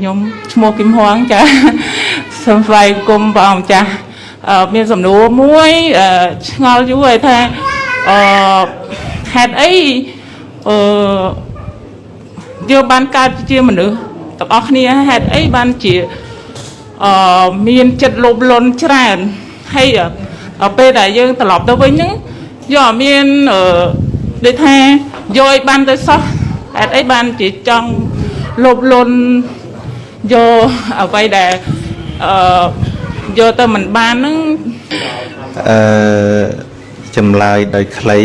ខ្ញុំឈ្មោះគឹមហួងចាសូមស្វាគមន៍ព្រះអង្គម្ចាស់អឺមានសំណួរមួយអឺឆ្ងល់យូរហើយថាអឺហេតុអីអឺយើងបានកើតជាមនុស្សទាំងអស់គ្នាហេតុអីបានជាអឺមានចិត្តលោភលន់ច្រើនហើយអឺពេលដែលយើងត្រឡប់ទៅវិញហ្នឹងយកអត់មានអឺដូចថាយកឲ្យបានទៅសោះហេតុអីបានជាចង់លោភលន់ យកអ្វីដែលអឺយកទៅមិនបានហ្នឹងអឺចម្លើយដោយខ្លី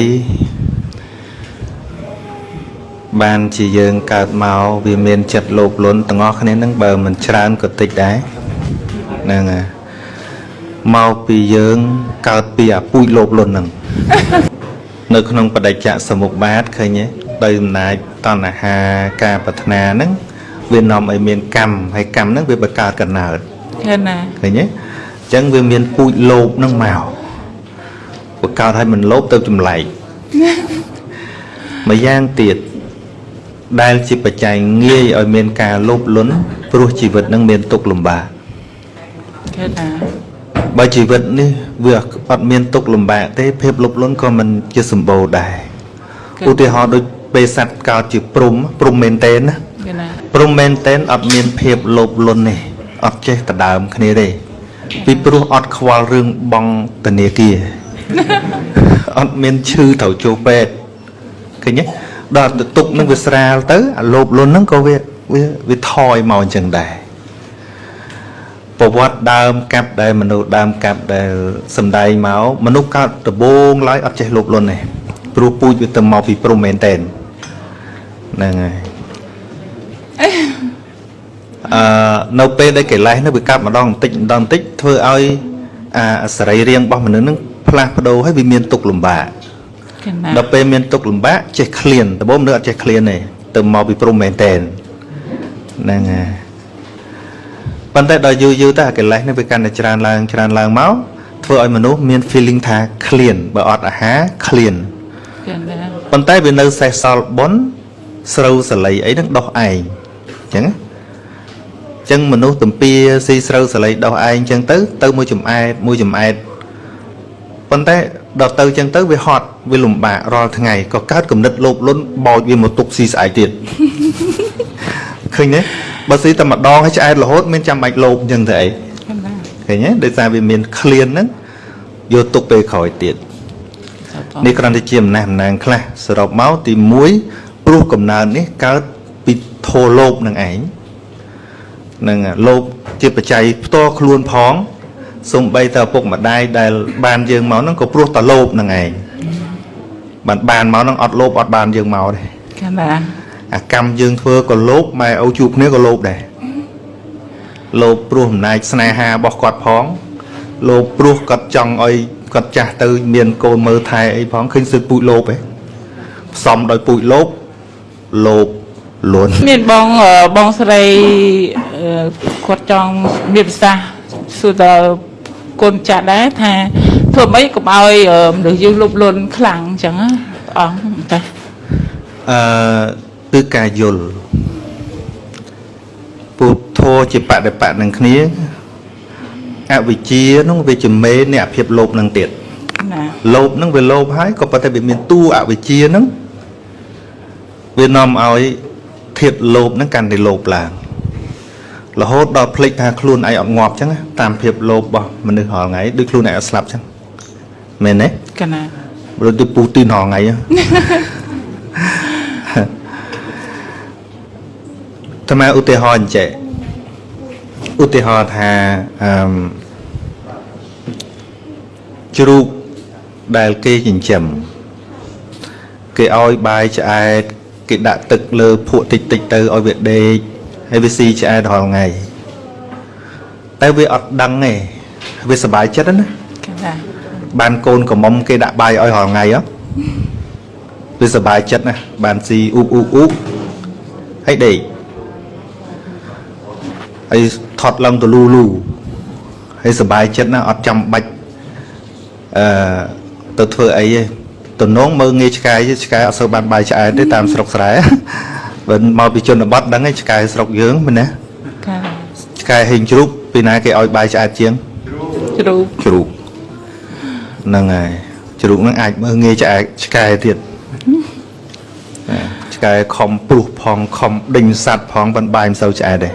បានជាយើងកើតមកវាមានចិត្តលោភលន់ទាំងអស់គ្នានឹងបើមិនច្រើនក៏តិចដែរហ្នឹងហើយមកពីយើងកើតពីអាពូជលោភលន់ហ្នឹងនៅក្នុងបដិច្ចសមុខបាតឃើញទេដោយអំណាចតណ្ហាការប្រាថ្នាហ្នឹង វានាំឲ្យមានកម្មហើយកម្មហ្នឹងវាបង្កើតកណើតឃើញណាឃើញទេអញ្ចឹងវាមានពូជលោភហ្នឹងមកបង្កើតឲ្យមិនលោភទៅចម្លែកម្យ៉ាងទៀតដែលជាបច្ច័យងាយឲ្យមានការលោភលន់ព្រោះជីវិតនឹងមានទុក្ខលំបាកឃើញណាបើជីវិតនេះវាអត់មានទុក្ខលំបាកទេភាពលោភលន់ក៏មិនជាសម្បូរដែរឧទាហរណ៍ដូចពេលសត្វកើតជាព្រំព្រំមែនតេនណា ឃើញណាព្រំមែនតេនអត់មានភាពលោភលន់ទេអត់ចេះដដើមគ្នាទេពីព្រោះអត់ខ្វល់រឿងបងធនាគារអត់មានឈឺត្រូវចូលពេទ្យឃើញទេដល់ទៅទុកនឹងវាស្រាលទៅអាលោភលន់ហ្នឹងក៏វាវាវាថយមកអញ្ចឹងដែរប្រវត្តិដើមកាប់ដែលមនុស្សដើមកាប់ដែលសំដែងមកមនុស្សកើតដំបូងឡើយអត់ចេះលោភលន់ទេព្រោះពូជវាទៅមកពីព្រំមែនតេនហ្នឹងហើយ អឺនៅពេលដែលកិលេសនោះវាកាប់ម្ដងបន្តិចម្ដងបន្តិចធ្វើឲ្យអាសរីរាង្គរបស់មនុស្សហ្នឹងផ្លាស់ប្ដូរហើយវាមានទុក្ខលំបាកឃើញណាដល់ពេលមានទុក្ខលំបាកចេះឃ្លានដំបូងមនុស្សអត់ចេះឃ្លានទេទៅមកពីព្រំមែនតែនហ្នឹងហើយប៉ុន្តែដល់យូរយូរទៅអាកិលេសនេះវាកាន់តែច្រើនឡើងច្រើនឡើងមកធ្វើឲ្យមនុស្សមាន feeling ថាឃ្លានបើអត់អាហារឃ្លានឃើញណាប៉ុន្តែវានៅសេះសល់បុណ្យស្រូវសលៃអីហ្នឹងដោះឯងអញ្ចឹងណាអញ្ចឹងមនុស្សទំពាស៊ីស្រូវសលៃដោះឯងអញ្ចឹងទៅ ទៅមួយចំអែតមួយចំអែតប៉ុន្តែដល់ទៅអញ្ចឹងទៅវាហត់វាលំបាករាល់ថ្ងៃក៏កើតគំនិតលោភលន់បោចវាមកទុកស៊ីស្អែកទៀតឃើញទេបើស៊ីតែម្ដងហើយឆ្អែតរហូតមានចាំបាច់លោភអញ្ចឹងទៅអីឃើញណាឃើញទេដោយសារវាមានឃ្លានហ្នឹងយកទុកពេលក្រោយទៀតនេះគ្រាន់តែជាអំណះអំណាងខ្លះសរុបមកទី1ព្រោះកំណើននេះកើតពី ធោលោភនឹងឯងនឹងលោភជាបច្ច័យផ្ទាល់ខ្លួនផងសំបីតឪពុកម្ដាយដែលបានយើងមកហ្នឹងក៏ព្រោះតែលោភនឹងឯងបានបានមកហ្នឹងអត់លោភអត់បានយើងមកទេឃើញណាអាកម្មយើងធ្វើក៏លោភម៉ែឪជួបគ្នាក៏លោភដែរលោភព្រោះអំណាចស្នេហារបស់គាត់ផងលោភព្រោះគាត់ចង់ឲ្យគាត់ចាស់ទៅ មានកូនមើលថែអីផងឃើញសិទ្ធពូជលោភឯងផ្សំដោយពូជលោភលោភ លន់មានបងអឺបងស្រីអឺគាត់ចង់មានប្រសាសន៍សួរតើកូនចាស់ដែរថាធ្វើម៉េចកុំឲ្យអឺមនុស្សយើងលោភលន់ខ្លាំងអញ្ចឹងណាព្រះអង្គតាអឺគឺការយល់ពុទ្ធធម៌ជាបដិបត្តិនឹងគ្នាអវិជ្ជានោះវាជាមេនៃអភាពលោភនឹងទៀតណាលោភហ្នឹងវាលោភហើយក៏ប៉ុន្តែវាមានតួអវិជ្ជាហ្នឹងវានាំឲ្យ ធាតលោភហ្នឹងកាន់តែលោភឡើងរហូតដល់ភ្លេចថាខ្លួនឯងអត់ងាប់អញ្ចឹងណាតាមភាពលោភរបស់មនុស្សរាល់ថ្ងៃដូចខ្លួនឯងអត់ស្លាប់អញ្ចឹងមែនទេកណាដូចទៅពុះទីនរាល់ថ្ងៃហ្នឹងតាមឧទាហរណ៍អញ្ចឹងឧទាហរណ៍ថាអឺមជ្រូកដែលគេចិញ្ចឹមគេឲ្យបាយឆ្អែត គេដាក់ទឹកលើភក់តិចតិចៗទៅឲ្យវាដេកហើយវាស៊ីឆ្អែតរាល់ថ្ងៃតែវាអត់ដឹងទេវាសប្បាយចិត្តណាកណាបានកូនកំមុំគេដាក់បាយឲ្យរាល់ថ្ងៃហ៎វាសប្បាយចិត្តណាស់បានស៊ីអ៊ូបអ៊ូបអ៊ូបហើយដេកហើយថត់ឡើងទៅលូលូហើយសប្បាយចិត្តណាស់អត់ចាំបាច់អឺទៅធ្វើអីទេ តំណងមើងងាយឆ្កែទេឆ្កែអត់សូវបានបាយឆ្អែតទេតាមស្រុកស្រែបើមកពីជនបទដឹងឯងឆ្កែស្រុកយើងមែនណាកាឆ្កែហេងជ្រូកពីណាគេឲ្យបាយឆ្អែតជាងជ្រូកជ្រូកហ្នឹងហើយជ្រូកហ្នឹងអាចមើលងាយឆ្អែតឆ្កែទៀតណាឆ្កែខំព្រុសផងខំដេញសัตว์ផងប៉ុន្តែបាយមិនសូវឆ្អែតទេ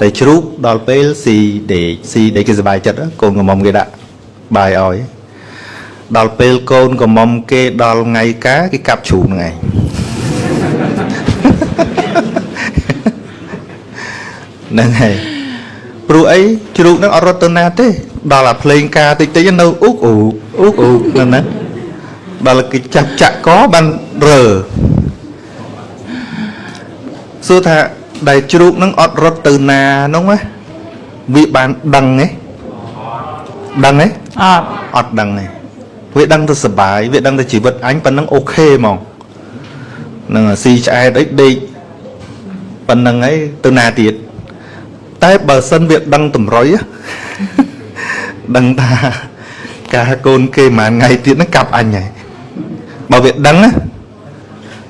តែជ្រូកដល់ពេលស៊ីដេកស៊ីដេកគេសប្បាយចិត្តកូនកំមុំគេដាក់បាយឲ្យ ដល់ពេលកូនកំមុំគេដល់ថ្ងៃការគេកាប់ជ្រូកហ្នឹងឯងហ្នឹងហើយព្រោះអីជ្រូកហ្នឹងអត់រត់ទៅណាទេ ដល់អាភ្លេងការតិចតិចនៅអ៊ុកអ៊ុកអ៊ុកអ៊ុកហ្នឹងណាដល់គេចាក់ចាក់កបានរើសួរថាដែលជ្រូកហ្នឹងអត់រត់ទៅណាហ្នឹងណាវាបានដឹងទេដឹងទេអត់អត់ដឹងទេ វាដឹងទៅសុបាយវាដឹងទៅជីវិតអញប៉ុណ្ណឹងអូខេហ្មងហ្នឹងហើយស៊ីឆ្អែតអីដេកប៉ុណ្ណឹងហើយទៅណាទៀតតែបើសិនវាដឹងតម្រុយណាដឹងថាការកូនគេមួយថ្ងៃទៀតហ្នឹងកាប់អញហើយបើវាដឹងណា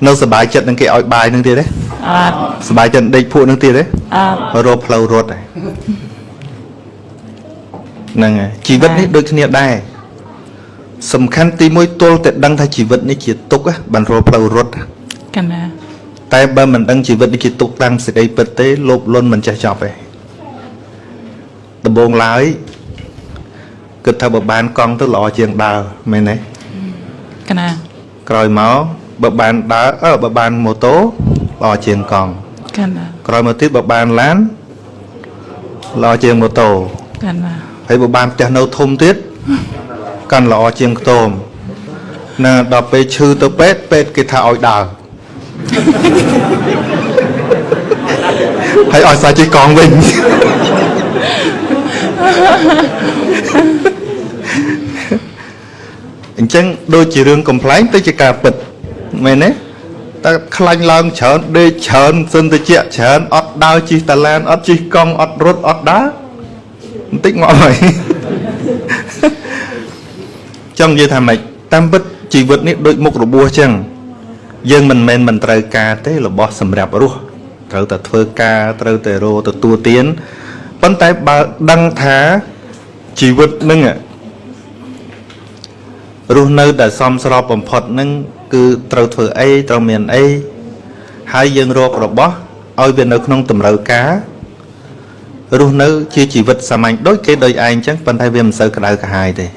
នៅសុបាយចិត្តនឹងគេឲ្យបាយនឹងទៀតទេអត់សុបាយចិត្តដេកភក់នឹងទៀតទេអត់រកផ្លូវរត់ហើយហ្នឹងហើយជីវិតនេះដូចគ្នាដែរ សំខាន់ទី1ទល់តែដឹងថាជីវិតនេះជាទុក្ខណាបានរកផ្លូវរត់កណាតែបើមិនដឹងជីវិតនេះជាទុក្ខតាមសេចក្តីពិតទេលោភលន់មិនចេះចប់ទេដំបងឡើយគិតថាបើបានកង់ទៅល្អជាងដើរមែនទេកណាក្រោយមកបើបានដើរអឺបើបានម៉ូតូល្អជាងកង់កណាក្រោយមកទៀតបើបានឡានល្អជាងម៉ូតូកណាហើយបើបានផ្ទះនៅធំទៀត កាន់ល្អជាងខ្ទមណាដល់ពេលឈឺទៅពេទ្យពេទ្យគេថាឲ្យដើរហើយឲ្យសាច់ជិះកង់វិញអញ្ចឹងដូចជារឿងកំ pl ែងទៅជាការពិតមែនទេតែខ្លាញ់ឡើងច្រើនដេកច្រើនសិនទៅជាច្រើនអត់ដើរជិះតាឡានអត់ជិះកង់អត់រត់អត់ដើរបន្តិចងាប់ហើយ ចង់និយាយថាម៉េចតាមពិតជីវិតនេះដូចមុខរបួសចឹងយើងមិនមែនមិនត្រូវការទេរបស់សម្រាប់រស់ត្រូវតែធ្វើការត្រូវតែរកទទួលទានប៉ុន្តែបើដឹងថាជីវិតនឹងរស់នៅដែលសមស្របបំផុតនឹងគឺត្រូវធ្វើអីត្រូវមានអីហើយយើងរករបស់ឲ្យវានៅក្នុងតម្រូវការរស់នៅជាជីវិតសាមញ្ញដូចគេដូចឯងចឹងប៉ុន្តែវាមិនសូវក្តៅក្រហាយទេ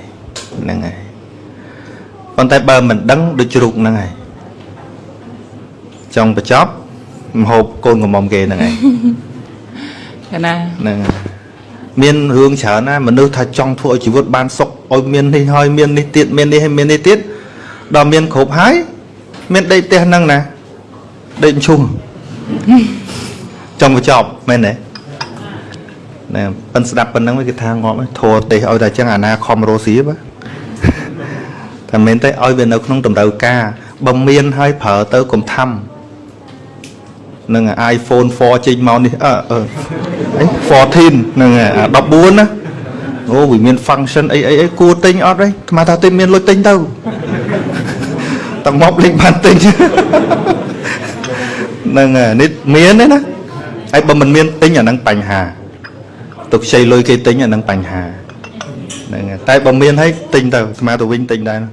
ហ្នឹងហើយ ប៉ុន្តែបើមិនដឹងដូចជ្រូកហ្នឹងហើយចង់បញ្ចប់មហូបកូនកំមុំគេហ្នឹងហើយកណាហ្នឹងហើយមានរឿងច្រើនណាស់មនុស្សថាចង់ធ្វើឲ្យជីវិតបានសុខឲ្យមាននេះហើយមាននេះទៀតមាននេះហើយមាននេះទៀតដល់មានគ្រប់ហើយមានដេកផ្ទះហ្នឹងណាដេកឈូសចង់បញ្ចប់មែនទេណែប៉ិនស្ដាប់ប៉ុណ្ណឹងគេថាងាប់ហើយធัวទេសឲ្យតែចឹងអាណាខំរស់ស៊ីបាទ តែមែនទេឲ្យវានៅក្នុងតម្រូវការបើមានហើយប្រើទៅកុំថាំនឹង iPhone 4ចេញមកនេះអឺអឺអី14ហ្នឹងអា14ណាអូវាមាន function អីអីអីគួរទិញអត់ទេស្មានថាទិញមានលុយទិញទៅតែមកលេងបានទិញហ្នឹងហើយនេះមានទេណាហើយបើមិនមានទិញអាហ្នឹងបញ្ហាទៅខ្ចីលុយគេទិញអាហ្នឹងបញ្ហា ហ្នឹងហើយតែបើមានហើយទិញទៅស្មើទៅវិញទិញដែរណា